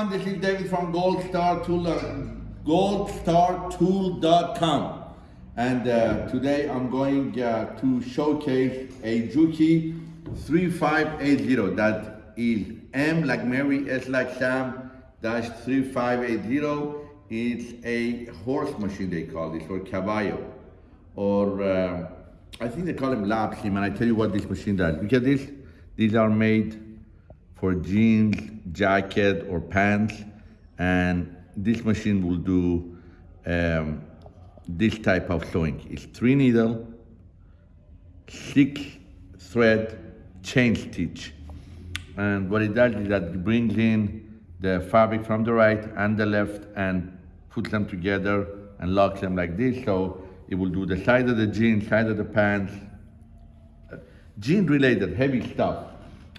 everyone. This is David from uh, goldstartool.com. And uh, today I'm going uh, to showcase a Juki 3580. That is M like Mary, S like Sam, dash 3580. It's a horse machine they call this, or caballo. Or uh, I think they call him lap seam, and I tell you what this machine does. Look at this. These are made for jeans, jacket, or pants. And this machine will do um, this type of sewing. It's three needle, six thread, chain stitch. And what it does is that it brings in the fabric from the right and the left and puts them together and locks them like this. So it will do the side of the jeans, side of the pants, jean related heavy stuff.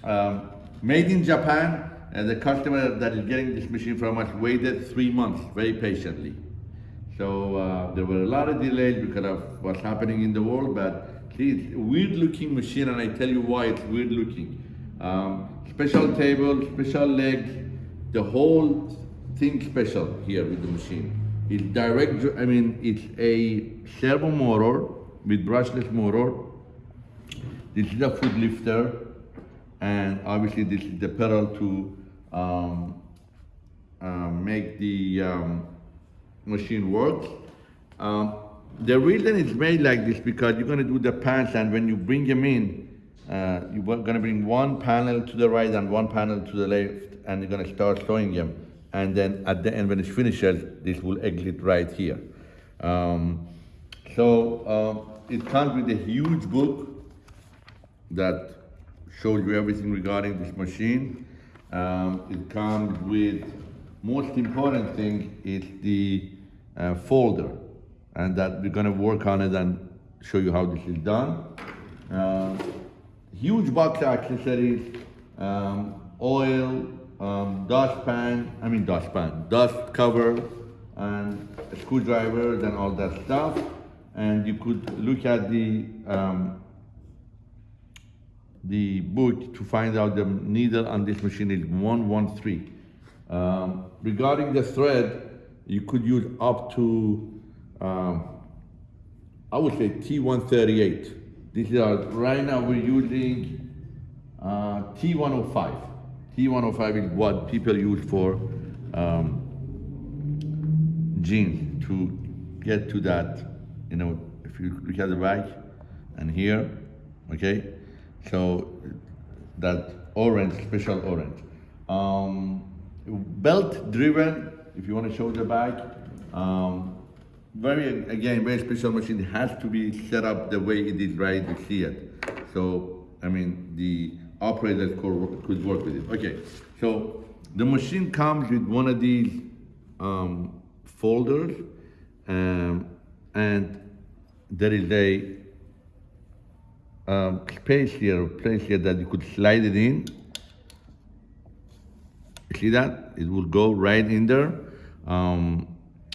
Um, made in Japan, and the customer that is getting this machine from us waited three months very patiently. So uh, there were a lot of delays because of what's happening in the world, but it's a weird looking machine and I tell you why it's weird looking. Um, special table, special legs, the whole thing special here with the machine. It's direct, I mean, it's a servo motor with brushless motor. This is a foot lifter and obviously this is the pedal to um, uh, make the um, machine work. Um, the reason it's made like this because you're gonna do the pants and when you bring them in, uh, you're gonna bring one panel to the right and one panel to the left and you're gonna start sewing them. And then at the end when it's finished, this will exit right here. Um, so um, it comes with a huge book that shows you everything regarding this machine. Um, it comes with, most important thing is the uh, folder and that we're gonna work on it and show you how this is done. Uh, huge box accessories, um, oil, um, dustpan, I mean dustpan, dust cover, and screwdrivers and all that stuff. And you could look at the um, the book to find out the needle on this machine is 113. Um, regarding the thread, you could use up to, um, I would say T138. This is our, right now we're using uh, T105. T105 is what people use for um, jeans to get to that, you know, if you look at the back and here, okay? So that orange, special orange. Um, belt driven, if you want to show the bike, um, very, again, very special machine. It has to be set up the way it is right to see it. So, I mean, the operator could, could work with it. Okay, so the machine comes with one of these um, folders um, and there is a um, space here, place here that you could slide it in. See that? It will go right in there. Um,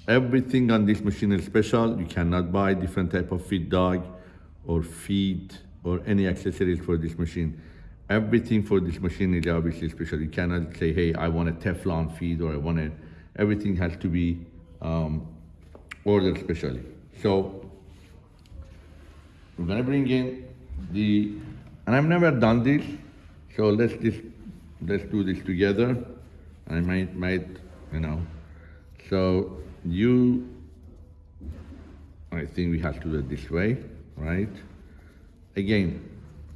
everything on this machine is special. You cannot buy different type of feed dog or feed or any accessories for this machine. Everything for this machine is obviously special. You cannot say, hey, I want a Teflon feed or I want it. everything has to be um, ordered specially. So we're gonna bring in the, and I've never done this, so let's just, let's do this together. I might, might, you know, so you, I think we have to do it this way, right? Again,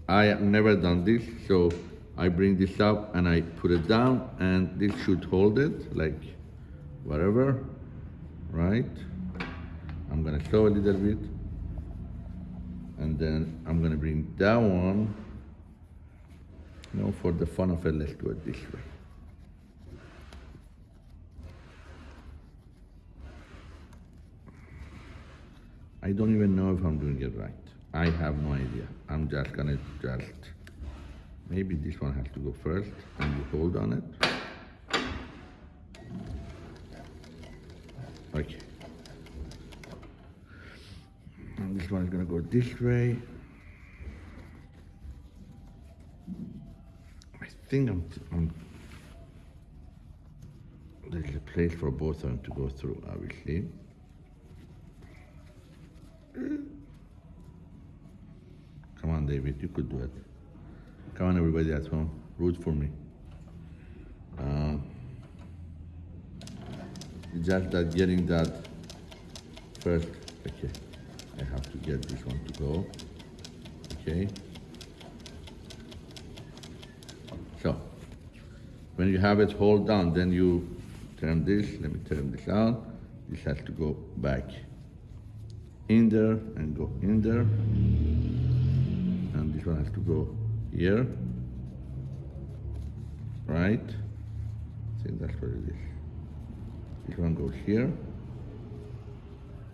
I have never done this, so I bring this up and I put it down and this should hold it, like whatever, right? I'm gonna show a little bit and then I'm gonna bring that one you know for the fun of it let's do it this way. I don't even know if I'm doing it right. I have no idea. I'm just gonna just maybe this one has to go first and you hold on it. Okay and this one is gonna go this way. I think I'm, I'm there's a place for both of them to go through, obviously. Come on, David, you could do it. Come on, everybody at home, root for me. Uh, just that getting that first, okay. I have to get this one to go, okay. So, when you have it hold down, then you turn this, let me turn this on. This has to go back in there and go in there. And this one has to go here. Right? Think that's what it is. This one goes here.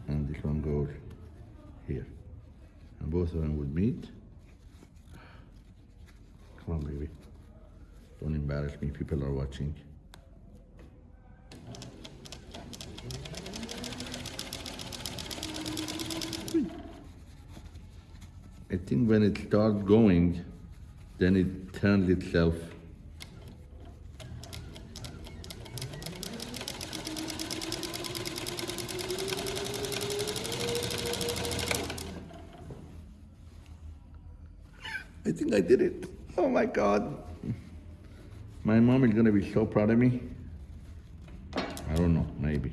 And this one goes here. And both of them would meet. Come on, baby. Don't embarrass me, people are watching. I think when it starts going, then it turns itself. Think I did it. Oh my God. My mom is gonna be so proud of me. I don't know, maybe.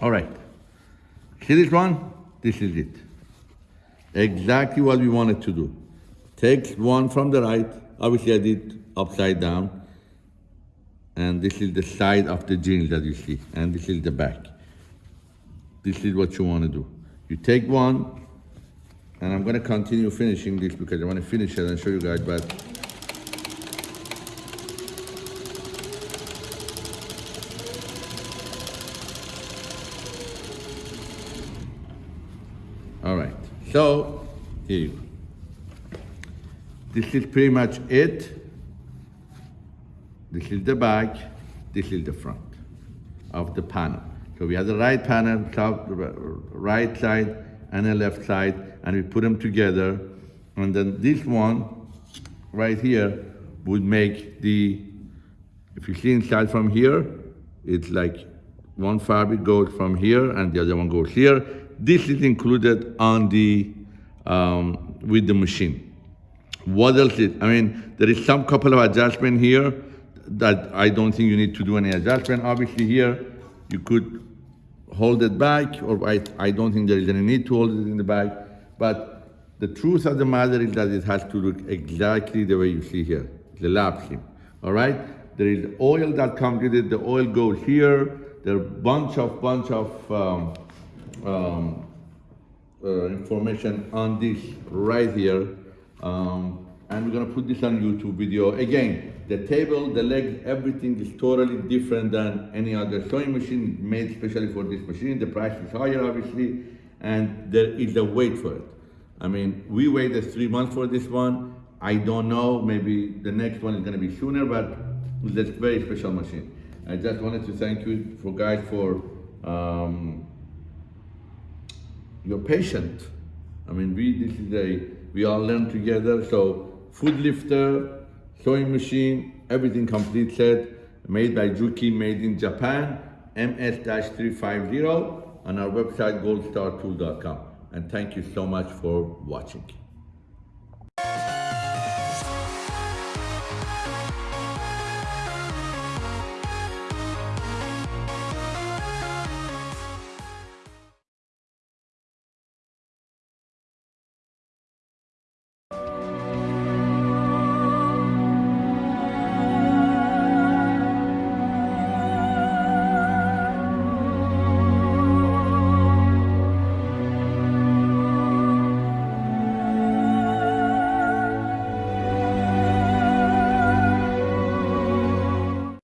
All right. See this one? This is it. Exactly what we wanted to do. Take one from the right. Obviously, I did upside down. And this is the side of the jeans that you see. And this is the back. This is what you want to do. You take one, and I'm going to continue finishing this because I want to finish it and show you guys, but All right, so here you go. This is pretty much it. This is the back, this is the front of the panel. So we have the right panel, top, right side, and the left side, and we put them together. And then this one, right here, would make the, if you see inside from here, it's like one fabric goes from here and the other one goes here. This is included on the, um, with the machine. What else is, I mean, there is some couple of adjustment here that I don't think you need to do any adjustment. Obviously here, you could hold it back, or I, I don't think there is any need to hold it in the back. But the truth of the matter is that it has to look exactly the way you see here, the lap seam, all right? There is oil that comes with it, the oil goes here, there are bunch of, bunch of um, um, uh, information on this right here. Um, and we're gonna put this on YouTube video. Again, the table, the legs, everything is totally different than any other sewing machine made especially for this machine. The price is higher, obviously, and there is a wait for it. I mean, we waited three months for this one. I don't know, maybe the next one is gonna be sooner, but it's a very special machine. I just wanted to thank you for guys for um, your patience. I mean, we, this is a, we all learn together, so foot lifter, sewing machine, everything complete set, made by Juki, made in Japan, MS-350 on our website goldstartool.com. And thank you so much for watching.